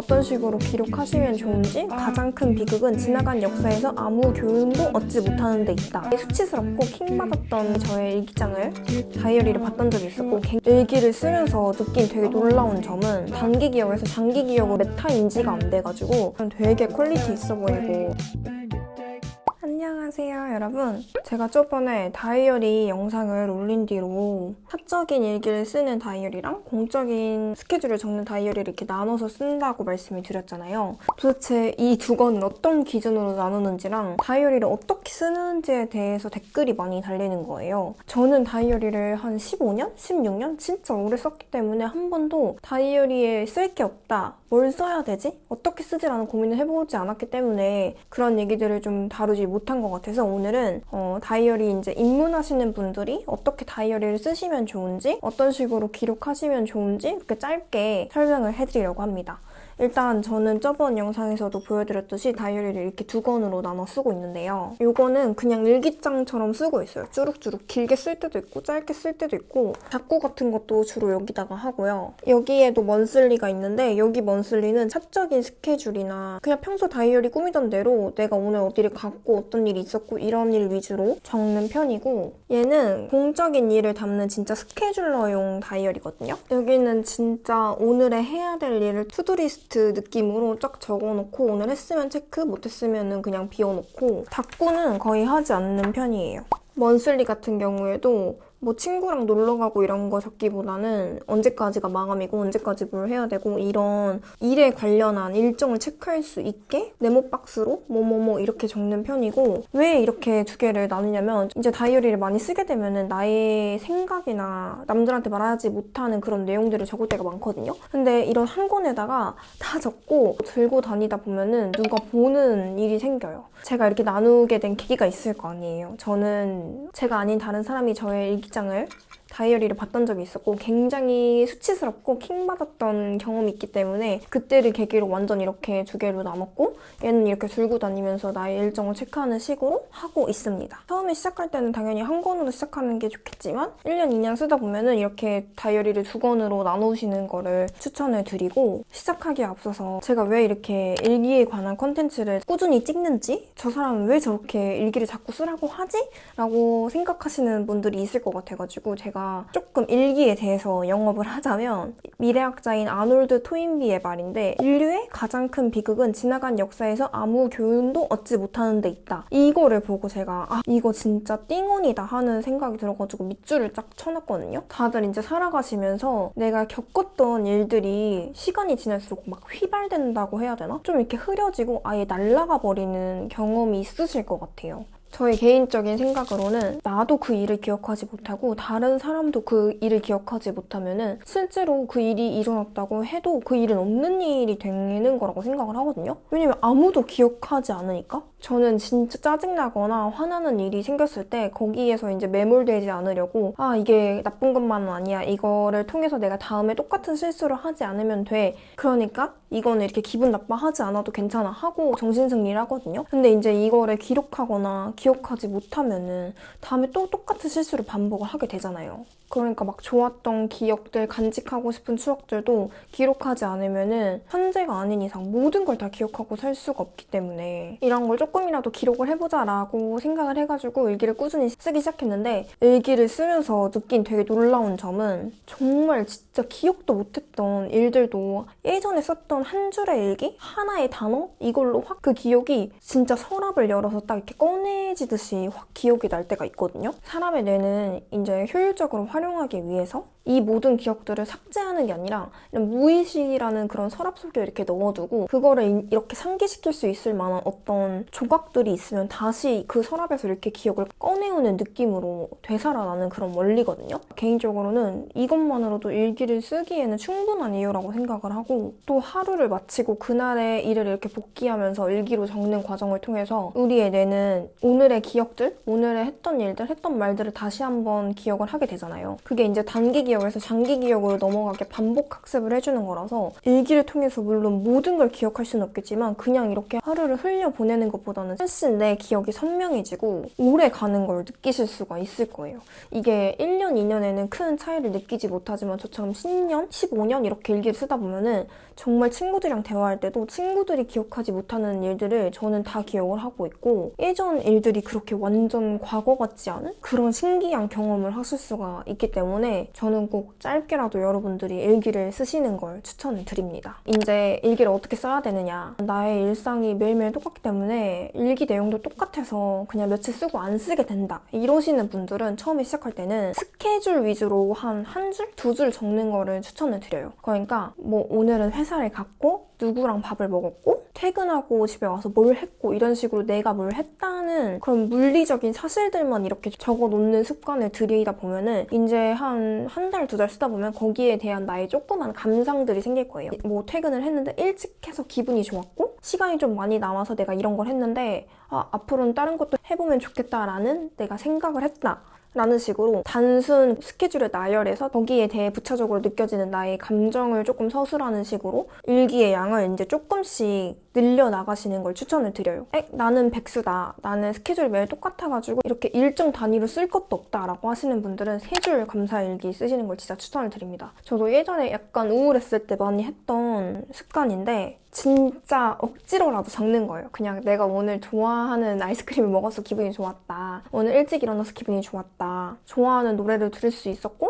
어떤 식으로 기록하시면 좋은지 가장 큰 비극은 지나간 역사에서 아무 교훈도 얻지 못하는 데 있다. 수치스럽고 킹받았던 저의 일기장을 다이어리를 봤던 적이 있었고 갱- 일기를 쓰면서 느낀 되게 놀라운 점은 단기 기억에서 장기 기억으로 메타 인지가 안 돼가지고 되게 quality 있어 보이고 안녕하세요 여러분 제가 저번에 다이어리 영상을 올린 뒤로 사적인 일기를 쓰는 다이어리랑 공적인 스케줄을 적는 다이어리를 이렇게 나눠서 쓴다고 말씀을 드렸잖아요 도대체 이두 권을 어떤 기준으로 나누는지랑 다이어리를 어떻게 쓰는지에 대해서 댓글이 많이 달리는 거예요 저는 다이어리를 한 15년? 16년? 진짜 오래 썼기 때문에 한 번도 다이어리에 쓸 게 없다 뭘 써야 되지? 어떻게 쓰지라는 고민을 해보지 않았기 때문에 그런 얘기들을 좀 다루지 못한 것 같아 서 오늘은 어, 다이어리 이제 입문하시는 분들이 어떻게 다이어리를 쓰시면 좋은지 어떤 식으로 기록하시면 좋은지 이렇게 짧게 설명을 해드리려고 합니다. 일단 저는 저번 영상에서도 보여드렸듯이 다이어리를 이렇게 두 권으로 나눠 쓰고 있는데요. 이거는 그냥 일기장처럼 쓰고 있어요. 주룩주룩 길게 쓸 때도 있고 짧게 쓸 때도 있고 작고 같은 것도 주로 여기다가 하고요. 여기에도 먼슬리가 있는데 여기 먼슬리는 사적인 스케줄이나 그냥 평소 다이어리 꾸미던 대로 내가 오늘 어디를 갔고 어떤 일이 있었고 이런 일 위주로 적는 편이고 얘는 공적인 일을 담는 진짜 scheduler용 다이어리거든요. 여기는 진짜 오늘의 해야 될 일을 to-do list 느낌으로 쫙 적어놓고 오늘 했으면 체크, 못했으면 그냥 비워놓고 다꾸는 거의 하지 않는 편이에요. monthly 같은 경우에도 뭐 친구랑 놀러 가고 이런 거 적기보다는 언제까지가 마감이고 언제까지 뭘 해야 되고 이런 일에 관련한 일정을 체크할 수 있게 네모박스로 뭐뭐뭐 이렇게 적는 편이고 왜 이렇게 두 개를 나누냐면 이제 다이어리를 많이 쓰게 되면은 나의 생각이나 남들한테 말하지 못하는 그런 내용들을 적을 때가 많거든요. 근데 이런 한 권에다가 다 적고 들고 다니다 보면은 누가 보는 일이 생겨요. 제가 이렇게 나누게 된 계기가 있을 거 아니에요. 저는 제가 아닌 다른 사람이 저의 일기장을 다이어리를 봤던 적이 있었고 굉장히 수치스럽고 킹받았던 경험이 있기 때문에 그때를 계기로 완전 이렇게 두 개로 나눴고 얘는 이렇게 들고 다니면서 나의 일정을 체크하는 식으로 하고 있습니다. 처음에 시작할 때는 당연히 한 권으로 시작하는 게 좋겠지만 1년, 2년 쓰다 보면 은 이렇게 다이어리를 두 권으로 나누시는 거를 추천을 드리고 시작하기에 앞서서 제가 왜 이렇게 일기에 관한 컨텐츠를 꾸준히 찍는지 저 사람은 왜 저렇게 일기를 자꾸 쓰라고 하지? 라고 생각하시는 분들이 있을 것 같아가지고 제가 조금 일기에 대해서 영업을 하자면 미래학자인 아놀드 토인비의 말인데 인류의 가장 큰 비극은 지나간 역사에서 아무 교훈도 얻지 못하는 데 있다. 이거를 보고 제가 아 이거 진짜 띵언이다 하는 생각이 들어가지고 밑줄을 쫙 쳐놨거든요. 다들 이제 살아가시면서 내가 겪었던 일들이 시간이 지날수록 막 휘발된다고 해야 되나? 좀 이렇게 흐려지고 아예 날아가 버리는 경험이 있으실 것 같아요. 저의 개인적인 생각으로는 나도 그 일을 기억하지 못하고 다른 사람도 그 일을 기억하지 못하면 은 실제로 그 일이 일어났다고 해도 그 일은 없는 일이 되는 거라고 생각을 하거든요. 왜냐면 아무도 기억하지 않으니까. 저는 진짜 짜증나거나 화나는 일이 생겼을 때 거기에서 이제 매몰되지 않으려고 아 이게 나쁜 것만은 아니야 이거를 통해서 내가 다음에 똑같은 실수를 하지 않으면 돼 그러니까 이거는 이렇게 기분 나빠하지 않아도 괜찮아 하고 정신승리를 하거든요. 근데 이제 이거를 기록하거나 기억하지 못하면은 다음에 또 똑같은 실수를 반복을 하게 되잖아요. 그러니까 막 좋았던 기억들, 간직하고 싶은 추억들도 기록하지 않으면은 현재가 아닌 이상 모든 걸 다 기억하고 살 수가 없기 때문에 이런 걸 조금이라도 기록을 해보자 라고 생각을 해가지고 일기를 꾸준히 쓰기 시작했는데 일기를 쓰면서 느낀 되게 놀라운 점은 정말 진짜 기억도 못했던 일들도 예전에 썼던 한 줄의 일기? 하나의 단어? 이걸로 확 그 기억이 진짜 서랍을 열어서 딱 이렇게 꺼내지듯이 확 기억이 날 때가 있거든요. 사람의 뇌는 이제 효율적으로 활용하기 위해서 이 모든 기억들을 삭제하는 게 아니라 무의식이라는 그런 서랍 속에 이렇게 넣어두고 그거를 이- 이렇게 상기시킬 수 있을 만한 어떤 조각들이 있으면 다시 그 서랍에서 이렇게 기억을 꺼내오는 느낌으로 되살아나는 그런 원리거든요. 개인적으로는 이것만으로도 일기를 쓰기에는 충분한 이유라고 생각을 하고 또 하루를 마치고 그날의 일을 이렇게 복귀하면서 일기로 적는 과정을 통해서 우리의 뇌는 오늘의 기억들, 오늘의 했던 일들, 했던 말들을 다시 한번 기억을 하게 되잖아요. 그게 이제 단기 기억에서 장기 기억으로 넘어가게 반복 학습을 해주는 거라서 일기를 통해서 물론 모든 걸 기억할 수는 없겠지만 그냥 이렇게 하루를 흘려 보내는 것보다는 훨씬 내 기억이 선명해지고 오래 가는 걸 느끼실 수가 있을 거예요. 이게 1년, 2년에는 큰 차이를 느끼지 못하지만 저처럼 10년, 15년 이렇게 일기를 쓰다 보면은 정말 친구들이랑 대화할 때도 친구들이 기억하지 못하는 일들을 저는 다 기억을 하고 있고 예전 일들이 그렇게 완전 과거 같지 않은 그런 신기한 경험을 하실 수가 있기 때문에 저는 꼭 짧게라도 여러분들이 일기를 쓰시는 걸 추천을 드립니다. 이제 일기를 어떻게 써야 되느냐 나의 일상이 매일매일 똑같기 때문에 일기 내용도 똑같아서 그냥 며칠 쓰고 안 쓰게 된다 이러시는 분들은 처음에 시작할 때는 스케줄 위주로 한 한 줄, 두 줄 적는 거를 추천을 드려요. 그러니까 뭐 오늘은 회사를 갔고 누구랑 밥을 먹었고 퇴근하고 집에 와서 뭘 했고 이런 식으로 내가 뭘 했다는 그런 물리적인 사실들만 이렇게 적어 놓는 습관을 들이다 보면은 이제 한 한 달, 두 달 쓰다 보면 거기에 대한 나의 조그만 감상들이 생길 거예요. 뭐 퇴근을 했는데 일찍 해서 기분이 좋았고 시간이 좀 많이 남아서 내가 이런 걸 했는데 아, 앞으로는 다른 것도 해보면 좋겠다라는 내가 생각을 했다. 라는 식으로 단순 스케줄을 나열해서 거기에 대해 부차적으로 느껴지는 나의 감정을 조금 서술하는 식으로 일기의 양을 이제 조금씩 늘려나가시는 걸 추천을 드려요. 에? 나는 백수다. 나는 스케줄이 매일 똑같아가지고 이렇게 일정 단위로 쓸 것도 없다라고 하시는 분들은 세 줄 감사일기 쓰시는 걸 진짜 추천을 드립니다. 저도 예전에 약간 우울했을 때 많이 했던 습관인데 진짜 억지로라도 적는 거예요. 그냥 내가 오늘 좋아하는 아이스크림을 먹어서 기분이 좋았다. 오늘 일찍 일어나서 기분이 좋았다. 좋아하는 노래를 들을 수 있었고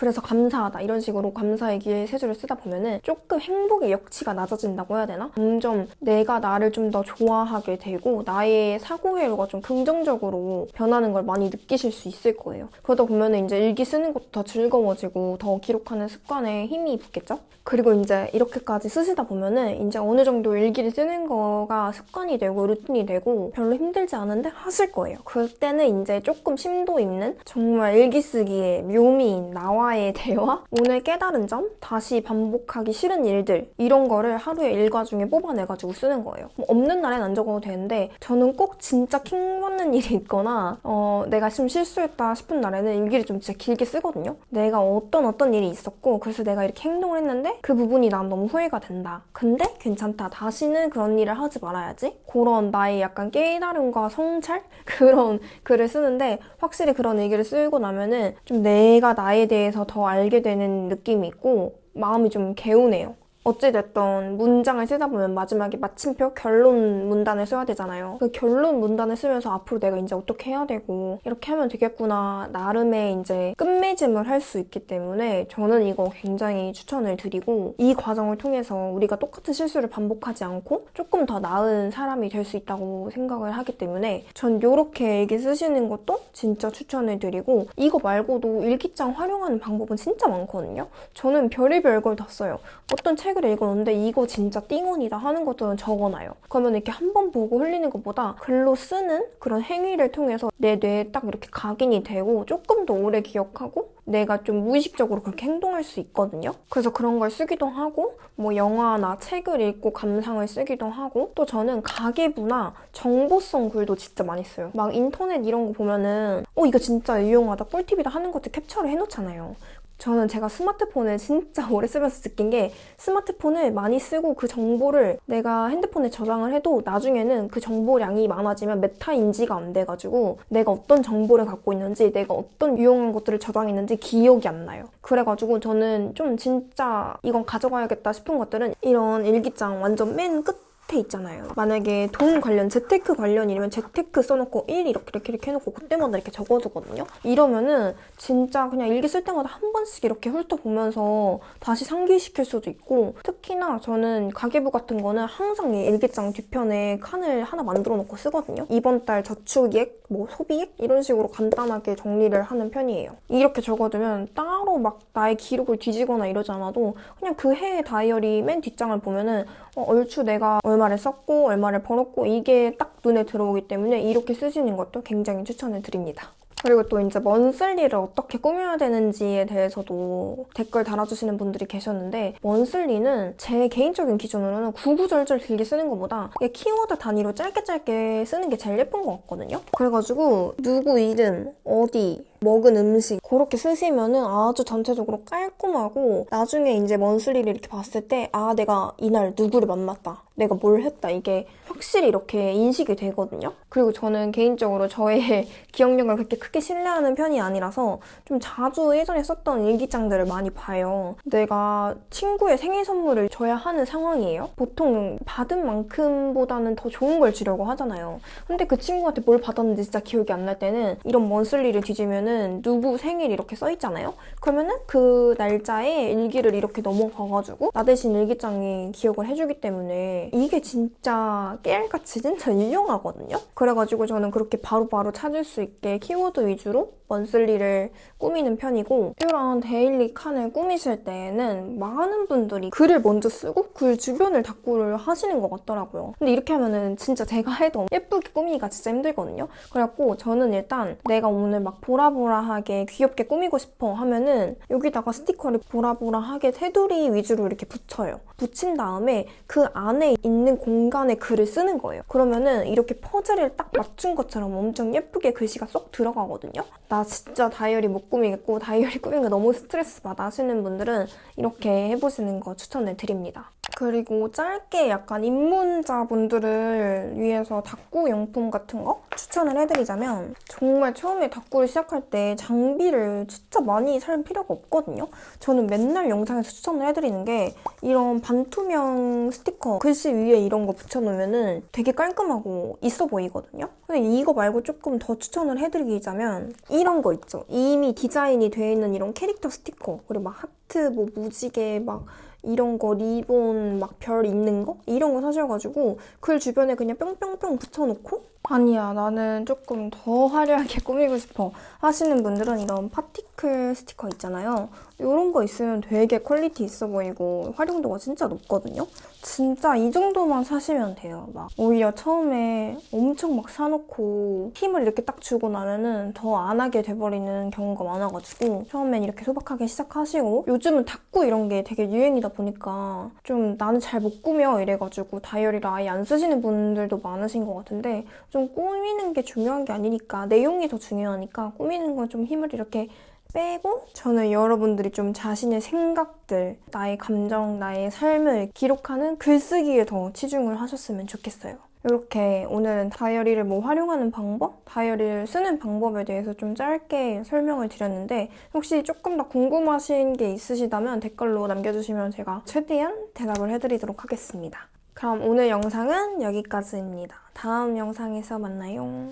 그래서 감사하다 이런 식으로 감사의기에 세 줄을 쓰다 보면은 조금 행복의 역치가 낮아진다고 해야 되나? 점점 내가 나를 좀 더 좋아하게 되고 나의 사고회로가 좀 긍정적으로 변하는 걸 많이 느끼실 수 있을 거예요. 그러다 보면은 이제 일기 쓰는 것도 더 즐거워지고 더 기록하는 습관에 힘이 붙겠죠? 그리고 이제 이렇게까지 쓰시다 보면은 이제 어느 정도 일기를 쓰는 거가 습관이 되고 루틴이 되고 별로 힘들지 않은데 하실 거예요. 그때는 이제 조금 심도 있는 정말 일기 쓰기의 묘미인 나와 의 대화, 오늘 깨달은 점, 다시 반복하기 싫은 일들 이런 거를 하루의 일과 중에 뽑아내가지고 쓰는 거예요. 뭐 없는 날엔 안 적어도 되는데 저는 꼭 진짜 킹받는 일이 있거나 어, 내가 좀 실수했다 싶은 날에는 일기를 좀 진짜 길게 쓰거든요. 내가 어떤 어떤 일이 있었고 그래서 내가 이렇게 행동을 했는데 그 부분이 난 너무 후회가 된다. 근데 괜찮다. 다시는 그런 일을 하지 말아야지. 그런 나의 약간 깨달음과 성찰? 그런 글을 쓰는데 확실히 그런 얘기를 쓰고 나면은 좀 내가 나에 대해서 더 알게 되는 느낌이 있고 마음이 좀 개운해요. 어찌됐던 문장을 쓰다 보면 마지막에 마침표 결론 문단을 써야 되잖아요. 그 결론 문단을 쓰면서 앞으로 내가 이제 어떻게 해야 되고 이렇게 하면 되겠구나 나름의 이제 끝맺음을 할 수 있기 때문에 저는 이거 굉장히 추천을 드리고 이 과정을 통해서 우리가 똑같은 실수를 반복하지 않고 조금 더 나은 사람이 될 수 있다고 생각을 하기 때문에 전 이렇게 일기 쓰시는 것도 진짜 추천을 드리고 이거 말고도 일기장 활용하는 방법은 진짜 많거든요. 저는 별의별 걸 다 써요. 어떤 책 책을 읽었는데 이거 진짜 띵원이다 하는 것들은 적어놔요. 그러면 이렇게 한 번 보고 흘리는 것보다 글로 쓰는 그런 행위를 통해서 내 뇌에 딱 이렇게 각인이 되고 조금 더 오래 기억하고 내가 좀 무의식적으로 그렇게 행동할 수 있거든요. 그래서 그런 걸 쓰기도 하고 뭐 영화나 책을 읽고 감상을 쓰기도 하고 또 저는 가계부나 정보성 글도 진짜 많이 써요. 막 인터넷 이런 거 보면은 어 이거 진짜 유용하다 꿀팁이다 하는 것들 캡처를 해놓잖아요. 저는 제가 스마트폰을 진짜 오래 쓰면서 느낀 게 스마트폰을 많이 쓰고 그 정보를 내가 핸드폰에 저장을 해도 나중에는 그 정보량이 많아지면 메타 인지가 안 돼가지고 내가 어떤 정보를 갖고 있는지 내가 어떤 유용한 것들을 저장했는지 기억이 안 나요. 그래가지고 저는 좀 진짜 이건 가져가야겠다 싶은 것들은 이런 일기장 완전 맨 끝 끝에 있잖아요. 만약에 돈 관련, 재테크 관련이면 재테크 써놓고 1 이렇게 이렇게 이렇게 해놓고 그때마다 이렇게 적어두거든요. 이러면은 진짜 그냥 일기 쓸 때마다 한 번씩 이렇게 훑어보면서 다시 상기시킬 수도 있고 특히나 저는 가계부 같은 거는 항상 일기장 뒤편에 칸을 하나 만들어 놓고 쓰거든요. 이번 달 저축액, 뭐 소비액 이런 식으로 간단하게 정리를 하는 편이에요. 이렇게 적어두면 따로 막 나의 기록을 뒤지거나 이러지 않아도 그냥 그 해의 다이어리 맨 뒷장을 보면은 어, 얼추 내가 얼마 를 썼고 얼마를 벌었고 이게 딱 눈에 들어오기 때문에 이렇게 쓰시는 것도 굉장히 추천을 드립니다. 그리고 또 이제 먼슬리를 어떻게 꾸며야 되는지에 대해서도 댓글 달아주시는 분들이 계셨는데 먼슬리는 제 개인적인 기준으로는 구구절절 길게 쓰는 것보다 키워드 단위로 짧게 짧게 쓰는 게 제일 예쁜 것 같거든요. 그래가지고 누구 이름, 어디, 먹은 음식 그렇게 쓰시면은 아주 전체적으로 깔끔하고 나중에 이제 먼슬리를 이렇게 봤을 때 아 내가 이날 누구를 만났다 내가 뭘 했다 이게 확실히 이렇게 인식이 되거든요. 그리고 저는 개인적으로 저의 기억력을 그렇게 크게 신뢰하는 편이 아니라서 좀 자주 예전에 썼던 일기장들을 많이 봐요. 내가 친구의 생일 선물을 줘야 하는 상황이에요. 보통 받은 만큼보다는 더 좋은 걸 주려고 하잖아요. 근데 그 친구한테 뭘 받았는지 진짜 기억이 안 날 때는 이런 먼슬리를 뒤지면은 누구 생일 이렇게 써 있잖아요. 그러면은 그 날짜에 일기를 이렇게 넘어가가지고 나 대신 일기장이 기억을 해주기 때문에 이게 진짜 깨알같이 진짜 유용하거든요. 그래가지고 저는 그렇게 바로바로 찾을 수 있게 키워드 위주로 먼슬리를 꾸미는 편이고 이런 daily 칸을 꾸미실 때에는 많은 분들이 글을 먼저 쓰고 글 주변을 다꾸를 하시는 것 같더라고요. 근데 이렇게 하면은 진짜 제가 해도 예쁘게 꾸미기가 진짜 힘들거든요. 그래갖고 저는 일단 내가 오늘 막 보라보라하게 귀엽게 꾸미고 싶어 하면은 여기다가 스티커를 보라보라하게 테두리 위주로 이렇게 붙여요. 붙인 다음에 그 안에 있는 공간에 글을 쓰는 거예요. 그러면은 이렇게 퍼즐을 딱 맞춘 것처럼 엄청 예쁘게 글씨가 쏙 들어가거든요. 나 진짜 다이어리 못 꾸미겠고 다이어리 꾸미는 거 너무 스트레스 받아 하시는 분들은 이렇게 해보시는 거 추천을 드립니다. 그리고 짧게 약간 입문자분들을 위해서 다꾸 용품 같은 거 추천을 해드리자면 정말 처음에 다꾸를 시작할 때 장비를 진짜 많이 살 필요가 없거든요. 저는 맨날 영상에서 추천을 해드리는 게 이런 반투명 스티커 글씨 위에 이런 거 붙여놓으면 되게 깔끔하고 있어 보이거든요. 근데 이거 말고 조금 더 추천을 해드리자면 이런 거 있죠. 이미 디자인이 되어 있는 이런 캐릭터 스티커 그리고 막 하트, 뭐 무지개 막 이런 거 리본 막 별 있는 거? 이런 거 사셔가지고 글 주변에 그냥 뿅뿅뿅 붙여놓고? 아니야 나는 조금 더 화려하게 꾸미고 싶어. 하시는 분들은 이런 particle 스티커 있잖아요 이런 거 있으면 되게 quality 있어 보이고 활용도가 진짜 높거든요? 진짜 이 정도만 사시면 돼요. 막 오히려 처음에 엄청 막 사놓고 힘을 이렇게 딱 주고 나면은 더 안 하게 돼버리는 경우가 많아가지고 처음엔 이렇게 소박하게 시작하시고 요즘은 다꾸 이런 게 되게 유행이다 보니까 좀 나는 잘 못 꾸며 이래가지고 다이어리를 아예 안 쓰시는 분들도 많으신 것 같은데 좀 꾸미는 게 중요한 게 아니니까 내용이 더 중요하니까 꾸미는 건 좀 힘을 이렇게 빼고 저는 여러분들이 좀 자신의 생각들, 나의 감정, 나의 삶을 기록하는 글쓰기에 더 치중을 하셨으면 좋겠어요. 이렇게 오늘은 다이어리를 뭐 활용하는 방법, 다이어리를 쓰는 방법에 대해서 좀 짧게 설명을 드렸는데 혹시 조금 더 궁금하신 게 있으시다면 댓글로 남겨주시면 제가 최대한 대답을 해드리도록 하겠습니다. 그럼 오늘 영상은 여기까지입니다. 다음 영상에서 만나요.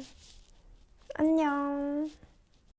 안녕.